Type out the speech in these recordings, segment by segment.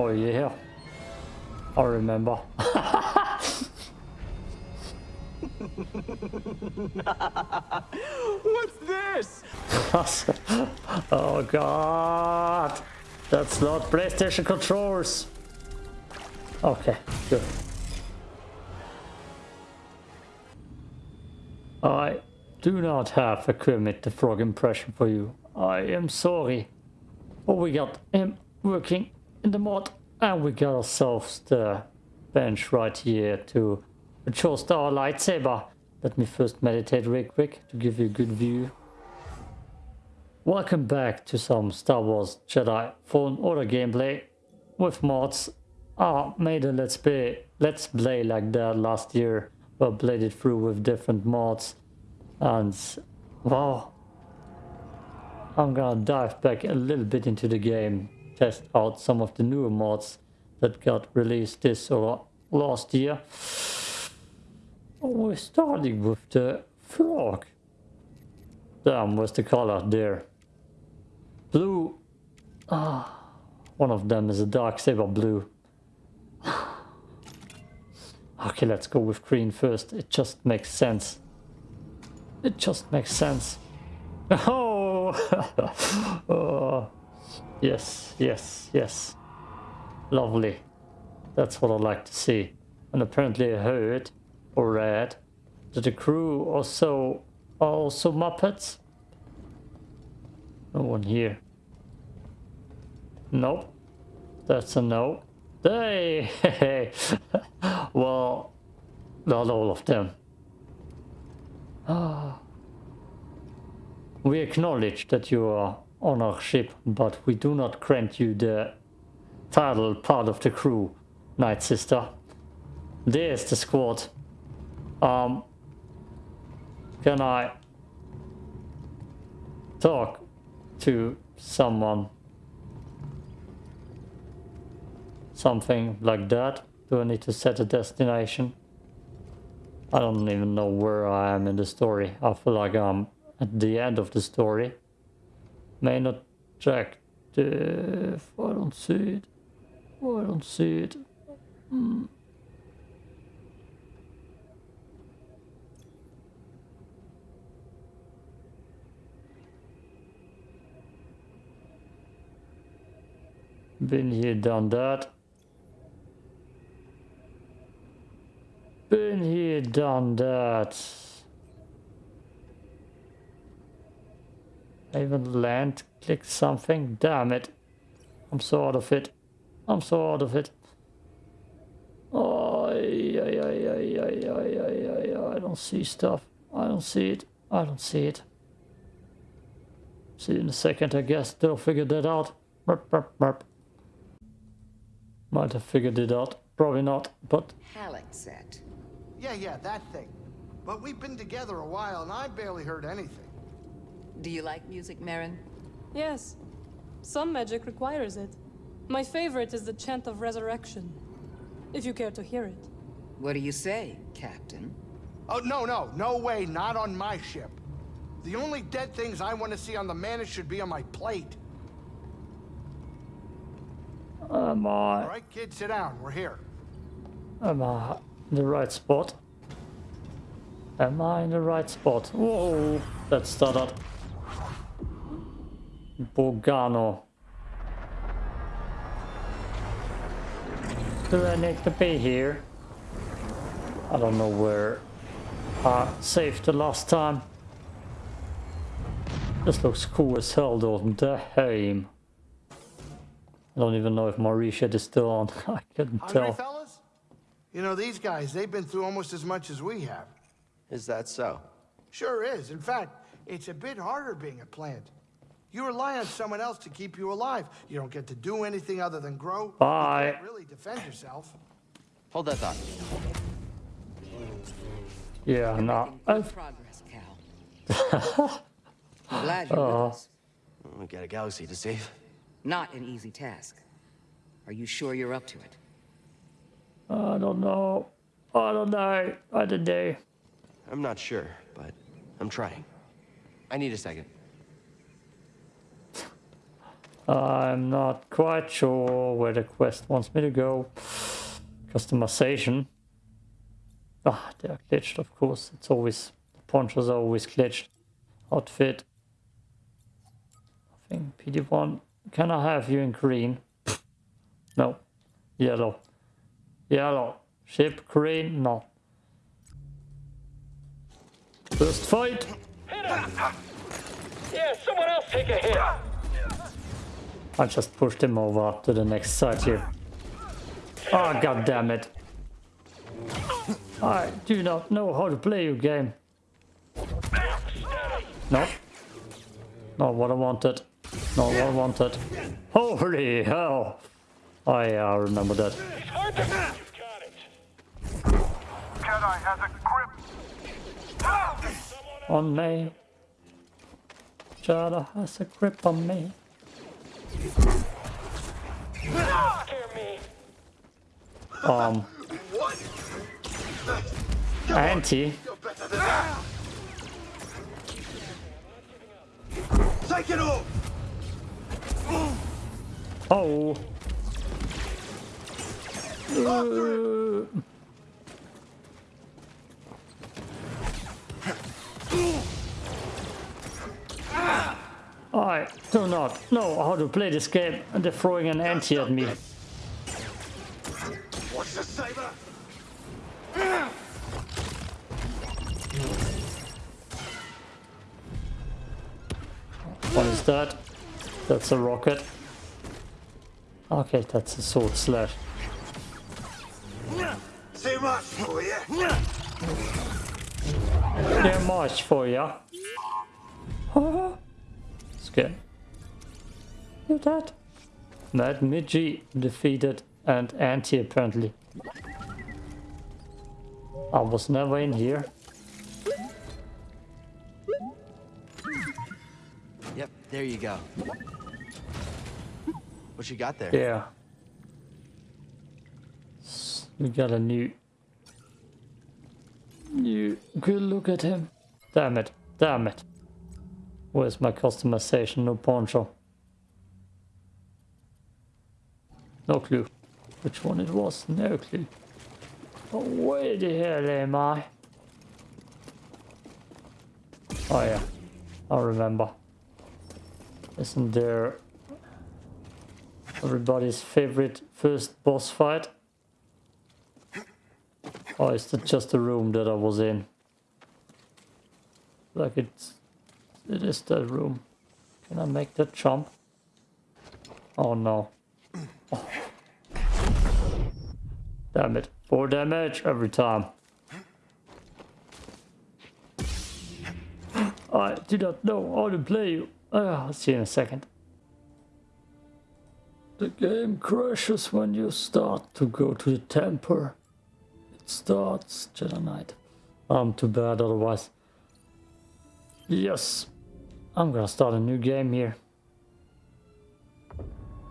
Oh yeah. I remember. What's this? oh god. That's not PlayStation controllers. Okay, good. I do not have a Kermit the Frog impression for you. I am sorry. But we got him working in the mod and we got ourselves the bench right here to adjust our lightsaber. Let me first meditate real quick to give you a good view. Welcome back to some Star Wars Jedi Fallen Order gameplay with mods. I made a let's play, let's play like that last year, but played it through with different mods. And wow, I'm gonna dive back a little bit into the game, test out some of the newer mods that got released this or last year. We're starting with the frog. Damn, where's the color there? Blue. Ah, one of them is a dark saber blue. okay, let's go with green first. It just makes sense. It just makes sense. Oh! oh. Yes, yes, yes. Lovely. That's what I like to see. And apparently I heard or read that the crew also are also Muppets. No one here. Nope. That's a no. Hey! well, not all of them. Ah. We acknowledge that you are on our ship, but we do not grant you the title part of the crew, Night Sister. There's the squad. Um, can I talk to someone? Something like that? Do I need to set a destination? I don't even know where I am in the story. I feel like I'm at the end of the story. May not if I don't see it. I don't see it. Been here, done that. Been here, done that. I even land, click something. Damn it. I'm so out of it. I'm so out of it. Oh, yeah, yeah, yeah, yeah, yeah, yeah, yeah, yeah. I don't see stuff. I don't see it. I don't see it. See in a second, I guess. They'll figure that out. Burp, burp, burp. Might have figured it out. Probably not, but... Halleck set. Yeah, yeah, that thing. But we've been together a while, and I barely heard anything. Do you like music, Merrin? Yes. Some magic requires it. My favorite is the Chant of Resurrection. If you care to hear it. What do you say, Captain? Oh, no, no, no way, not on my ship. The only dead things I want to see on the Mantis should be on my plate. Am I... All right, kid, sit down. We're here. Am I in the right spot? Am I in the right spot? Whoa, that stuttered. Bogano. Do I need to be here? I don't know where I saved the last time. This looks cool as hell, doesn't it? Damn. I don't even know if Marisha is still on. I couldn't Hungry, tell. fellas? You know, these guys, they've been through almost as much as we have. Is that so? Sure is. In fact, it's a bit harder being a plant. You rely on someone else to keep you alive. You don't get to do anything other than grow. Bye. You can't really defend yourself. Hold that thought. Yeah, no. Good progress, Cal. I'm glad you're with uh-huh. us. We got a galaxy to save. Not an easy task. Are you sure you're up to it? I don't know. I don't know. I don't. I'm not sure, but I'm trying. I need a second. I'm not quite sure where the quest wants me to go. Customization. Ah, they are glitched, of course. It's always, the ponchos are always glitched. Outfit. I think BD-1. Can I have you in green? No. Yellow. Yellow. Ship green? No. First fight. Yeah, someone else take a hit. I just pushed him over to the next side here. Oh, god damn it. I do not know how to play your game. No. Not what I wanted. Not what I wanted. Holy hell. I uh, remember that. On me. Jada has a grip on me. Um. Auntie. Take it off. Oh. Uh, I do not know how to play this game and they're throwing an anti at me. What's the saber? What is that? That's a rocket. Okay, that's a sword slash. Too much for you. Too much for ya. Scared. You're dead. Mad Midgie defeated and anti apparently. I was never in here. Yep, there you go. What you got there? Yeah. S- We got a new... New... Good look at him. Damn it. Damn it. Where's my customization? No poncho. No clue. Which one it was? No clue. Oh, where the hell am I? Oh yeah. I remember. Isn't there everybody's favorite first boss fight? Or is that just the room that I was in? Like it's... It is that room. Can I make that jump? Oh no. Oh. Damn it. Four damage every time. I do not know how to play you. Uh, I'll see you in a second. The game crashes when you start to go to the temper. It starts Jedi Knight. I'm too bad otherwise. Yes, I'm gonna start a new game here.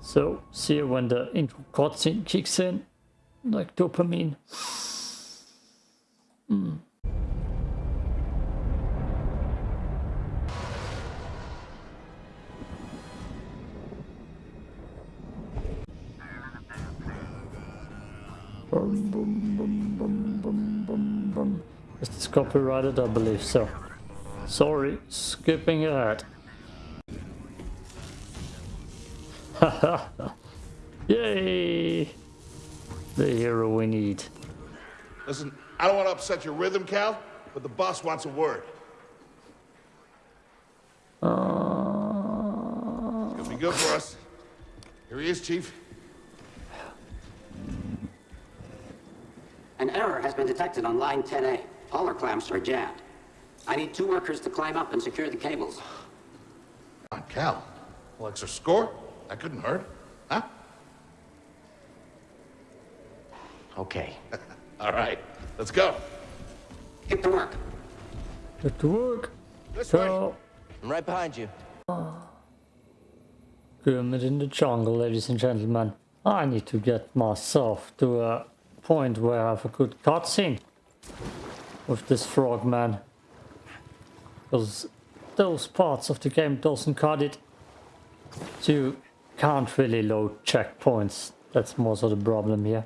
So, see when the intro cutscene kicks in, like dopamine. Mm. Is this copyrighted? I believe so. Sorry, skipping ahead. Yay! The hero we need. Listen, I don't want to upset your rhythm, Cal, but the boss wants a word. Uh, It'll be good for us. Here he is, Chief. An error has been detected on line 10A. All our clamps are jammed. I need two workers to climb up and secure the cables. Come on, Cal. Well, extra score? That couldn't hurt. Huh? Okay. All right, let's go. Get to work. Get to work. This way. So, I'm right behind you. Kermit in the jungle, ladies and gentlemen. I need to get myself to a point where I have a good cutscene with this frogman. Because those parts of the game doesn't cut it to can't really load checkpoints. That's more so the problem here.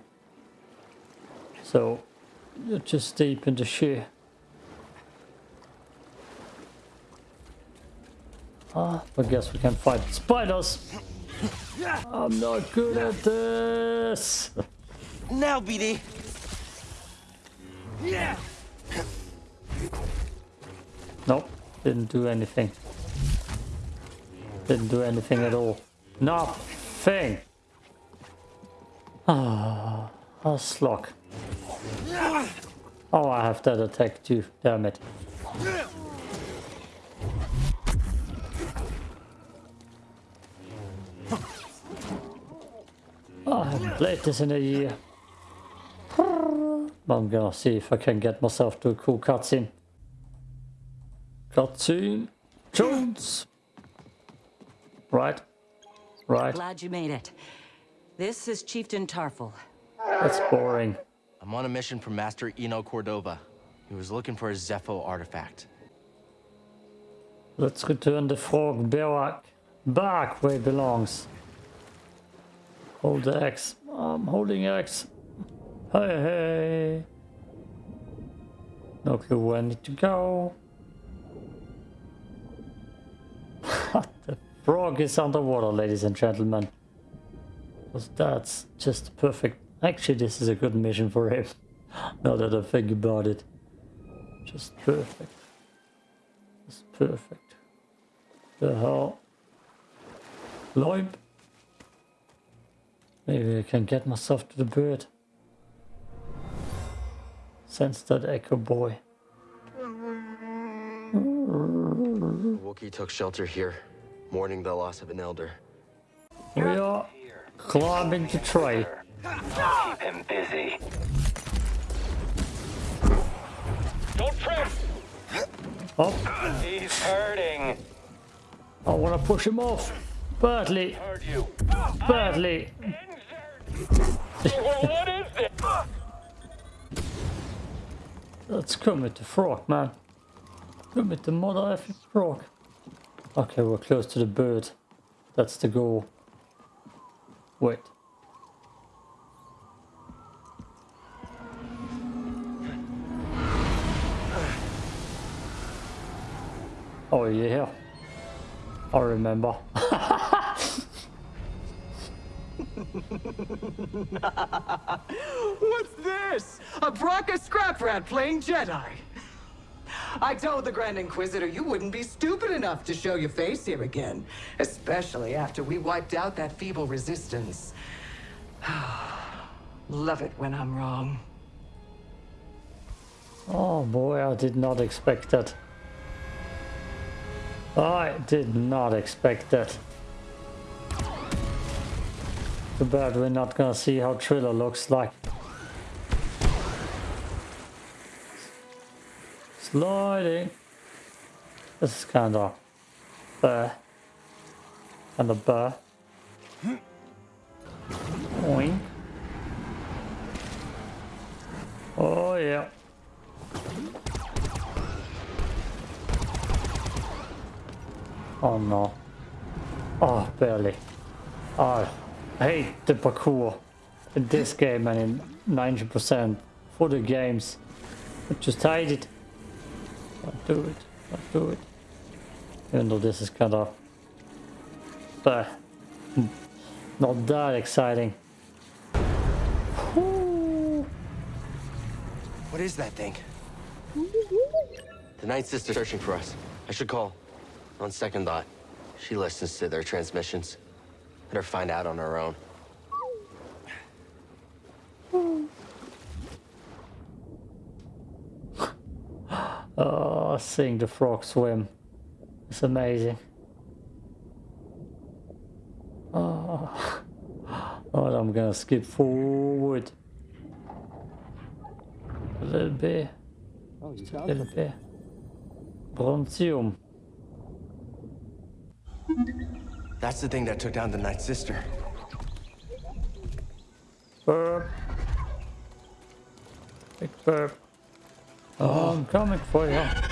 So you're just deep in the shit. Ah, I guess we can fight spiders. I'm not good at this. Now, BD. Nope, didn't do anything. Didn't do anything at all. Nothing. Ah, a slog. Oh, I have that attack too. Damn it. Oh, I haven't played this in a year. I'm gonna see if I can get myself to a cool cutscene. Cutscene Jones. Right. Right. Glad you made it. This is Chieftain Tarful. That's boring. I'm on a mission from Master Eno Cordova. He was looking for a Zeffo artifact. Let's return the frog back, back where it belongs. Hold the X. I'm holding X. Hey, hey. No clue where I need to go. Frog is underwater, ladies and gentlemen. 'Cause that's just perfect. Actually, this is a good mission for him. now that I think about it. Just perfect. Just perfect. The hell? Loimp? Maybe I can get myself to the bird. Sense that echo boy. Wookie took shelter here, mourning the loss of an elder. We are climbing the tree. Keep him busy. Don't trip! Oh, He's hurting. I want to push him off. Badly, Heard you. badly. well, what is this? Let's come with the frog, man. Come with the mother effing frog. Okay, we're close to the bird. That's the goal. Wait. Oh yeah. I remember. What's this? A Bracca scrap rat playing Jedi. I told the Grand Inquisitor you wouldn't be stupid enough to show your face here again, especially after we wiped out that feeble resistance. Love it when I'm wrong. Oh boy, I did not expect that. I did not expect that. Too bad we're not gonna see how Trilla looks like. Sliding. Eh? This is kinda burr. Kinda burr. Oink. Oh yeah. Oh no. Oh, barely. Oh, I hate the parkour in this game and in 90% for the games. I just hate it. Don't do it. Don't do it. Even though this is kind of... But hmm, not that exciting. Whew. What is that thing? The Night Sister's searching for us. I should call. On second thought, she listens to their transmissions. Let her find out on her own. Oh, seeing the frog swim. It's amazing. Oh, oh I'm gonna skip forward. A little bit. A little bit. Bronzium. That's the thing that took down the Night Sister. Burp. Big burp. Oh, oh I'm coming for you.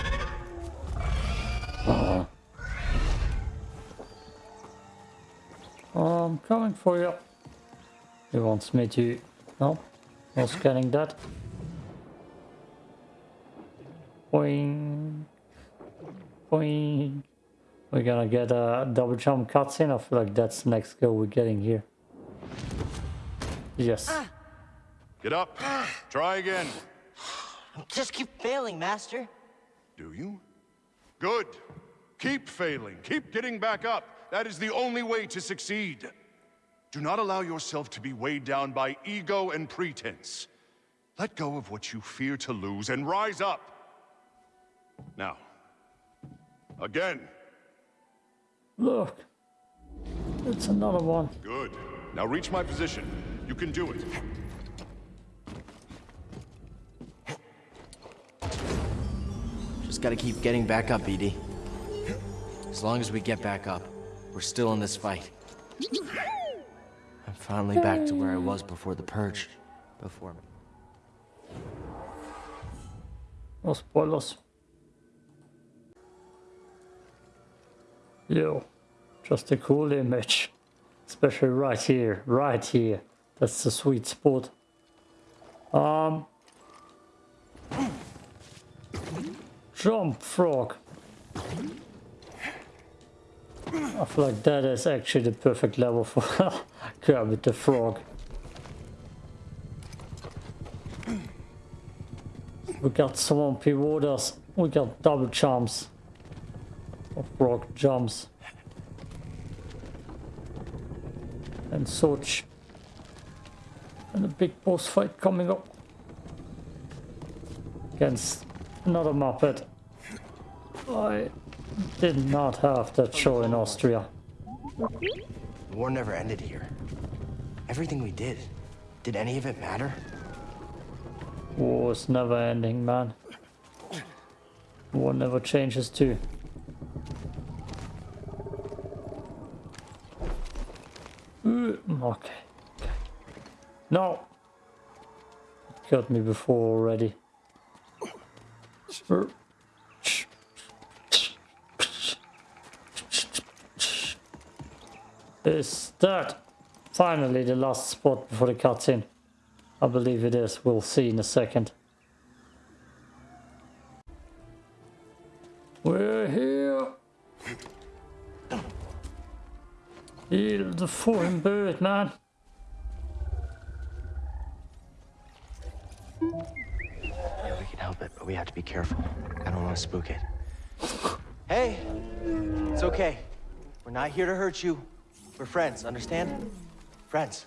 I'm coming for you. He wants me to... No, no scanning that. Boing. Boing. We're gonna get a double jump cutscene. I feel like that's the next goal we're getting here. Yes. Ah. Get up. Ah. Try again. Just keep failing, Master. Do you? Good. Keep failing. Keep getting back up. That is the only way to succeed. Do not allow yourself to be weighed down by ego and pretense. Let go of what you fear to lose and rise up. Now, again. Look. It's another one. Good. Now reach my position. You can do it. Just gotta keep getting back up, ED. As long as we get back up, we're still in this fight. Finally back to where I was before the purge. Before No spoilers. Yo, just a cool image. Especially right here, right here. That's the sweet spot. Um, jump frog. I feel like that is actually the perfect level for Kermit the Frog. We got swampy waters. We got double jumps. Or frog jumps. And such. And a big boss fight coming up. Against another Muppet. I did not have that show in Austria. The war never ended here. Everything we did, did any of it matter? War is never ending, man. War never changes too. Okay. okay. No! Got me before already. Is that finally the last spot before the cutscene? I believe it is. We'll see in a second. We're here. Heal the fucking bird, man. Yeah, we can help it, but we have to be careful. I don't want to spook it. Hey, it's okay. We're not here to hurt you. We're friends, understand? Friends.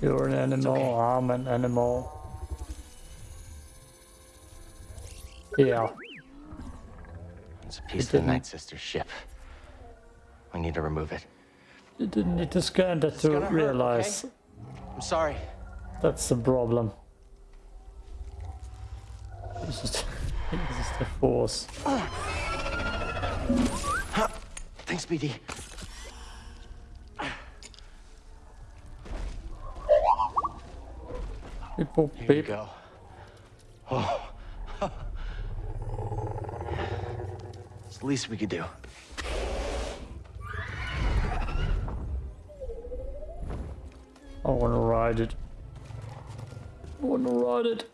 You're an animal, okay. I'm an animal. Yeah. It's a piece of the Night Sister's ship. We need to remove it. You didn't need to scan that to gonna hurt, realize okay? I'm sorry. that's the problem. This is, this is the force. Thanks, BD. Beep, boop, Here beep. go. Oh. it's the least we could do. I wanna ride it. I wanna ride it.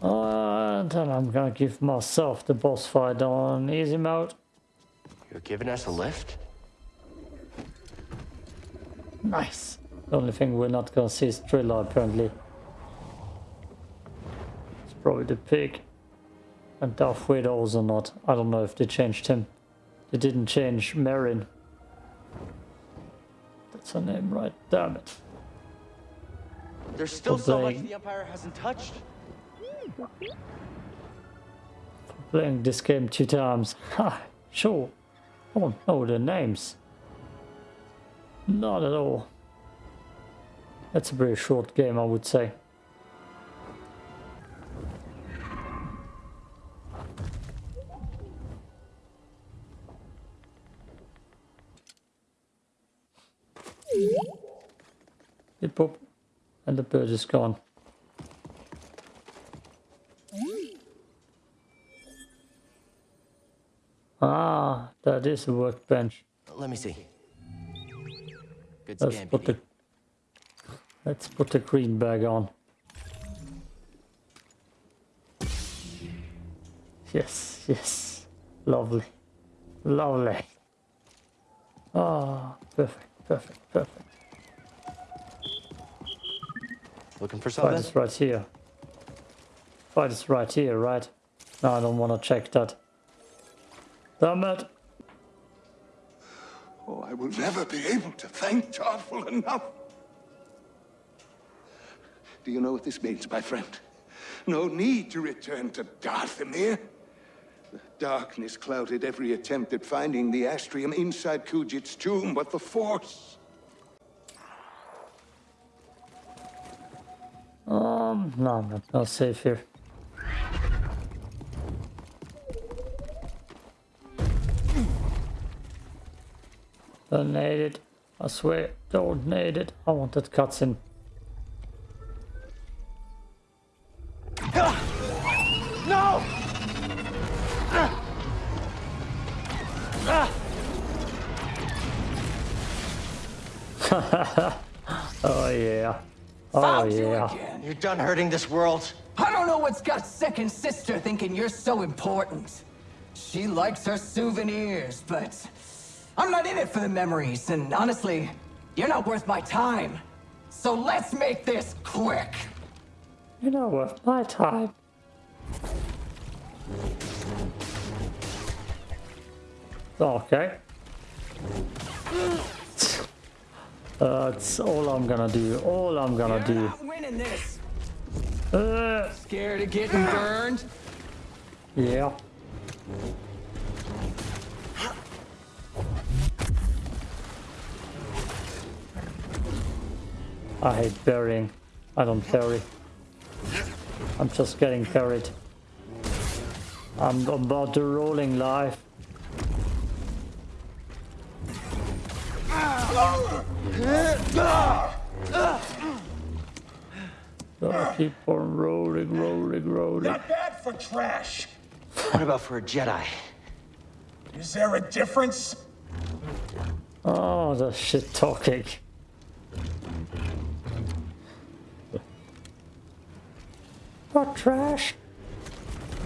And then I'm gonna give myself the boss fight on easy mode. You're giving us a lift? Nice. The only thing we're not gonna see is Trilla apparently. It's probably the pig. And Darth Vader also not. I don't know if they changed him. They didn't change Marin. That's her name, right? Damn it. There's still so much the Empire hasn't touched. For Playing this game two times. Ha, sure. I don't know the names. Not at all. That's a pretty short game, I would say. Beep boop. And the bird is gone. That is a workbench. Let me see. Good Let's scan, put the let's put the green bag on. Yes, yes, lovely, lovely. Ah, perfect, perfect, perfect. Looking for Fight something? is right here. Fight is right here, right? No, I don't want to check that. Damn it! Oh, I will never be able to thank Tarful enough. Do you know what this means, my friend? No need to return to Dathomir. The darkness clouded every attempt at finding the Astrium inside Kujet's tomb, but the Force... Um, no, I'm not, safe here. Don't need it. I swear, don't need it. I want that cutscene. No! Oh yeah. Oh Found you again. You're done hurting this world. I don't know what's got second sister thinking you're so important. She likes her souvenirs, but I'm not in it for the memories, and honestly, you're not worth my time. So let's make this quick. You know what? My time. Okay. That's all I'm gonna do. All I'm gonna You're do. not winning this. Uh, Scared of getting burned? yeah. I hate burying. I don't bury. I'm just getting carried. I'm about the rolling life. Gotta keep on rolling, rolling, rolling. Not bad for trash. What about for a Jedi? Is there a difference? Oh, the shit talking. What trash?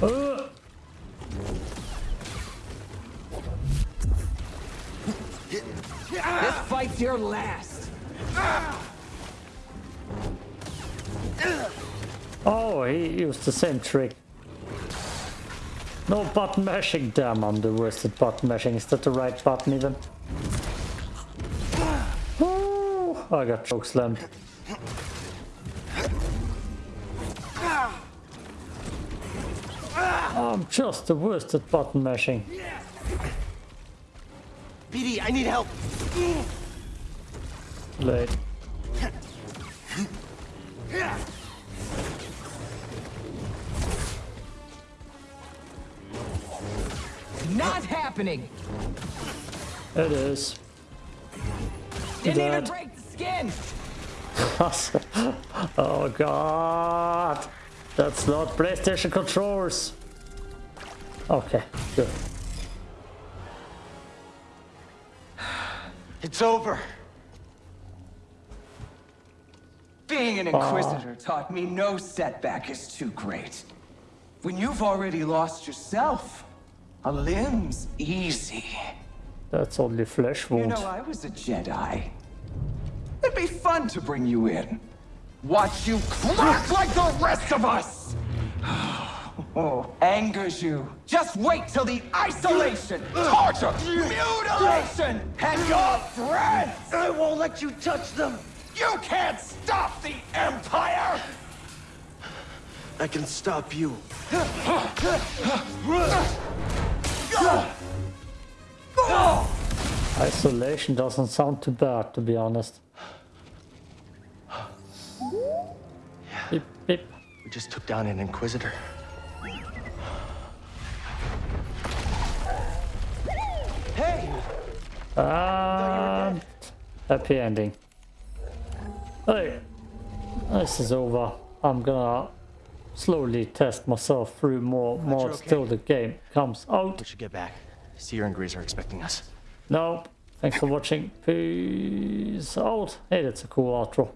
Uh, This fight's your last. oh, he used the same trick. No button mashing. Damn, I'm the worst at button mashing. Is that the right button even? Oh, I got choke I'm just the worst at button mashing. BD, I need help. Late. Not happening. It is. Didn't even break the skin. oh god. That's not PlayStation controllers. Okay, good. It's over. Being an Inquisitor oh. taught me no setback is too great. When you've already lost yourself, a limb's easy. That's only flesh You know, I was a Jedi. It'd be fun to bring you in. Watch you crack like the rest of us! Oh, angers you. Just wait till the isolation, torture, mutilation, and your friends! I won't let you touch them. You can't stop the Empire! I can stop you. Isolation doesn't sound too bad, to be honest. Beep, beep. We just took down an Inquisitor. And happy ending. Hey, this is over. I'm gonna slowly test myself through more mods okay. till the game comes out. We should get back. Cere and Greez are expecting us. No. Thanks for watching. Peace out. Hey, that's a cool outro.